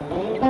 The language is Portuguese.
Música